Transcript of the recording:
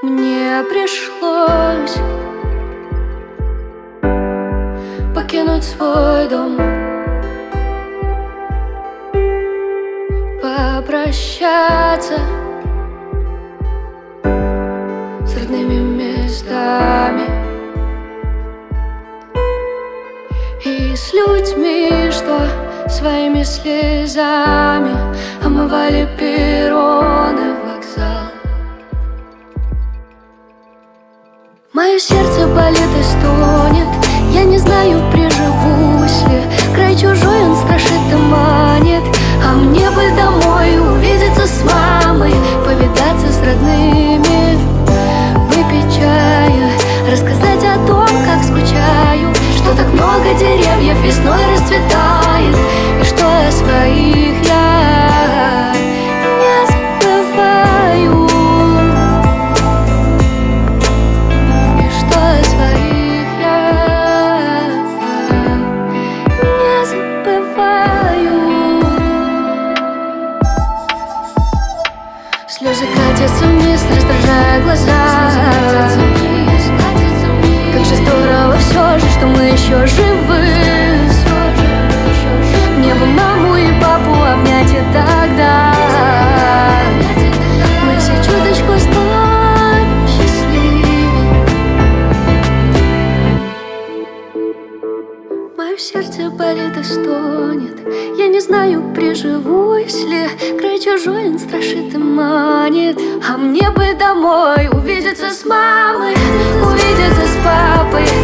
Мне пришлось покинуть свой дом. Попрощаться с родными местами И с людьми, что своими слезами Омывали перроны Сердце болит и стонет. Я не знаю, приживусь ли. Край чужой он страшит и манит. А мне бы домой увидеться с мамой Повидаться с родными. Выпить чая Рассказать о том, как скучаю. Что так много деревьев весной расцветает И что о своих Слезы катятся вниз, раздражая глаза. Как же здорово все же, что мы еще живы. Мне бы маму и папу обнять и тогда. Мы все чуточку станем счастливее. Мое сердце болит и стонет. Я не знаю, приживусь ли чужой он страшит и манит. А мне бы домой увидеться с мамой Увидеться с папой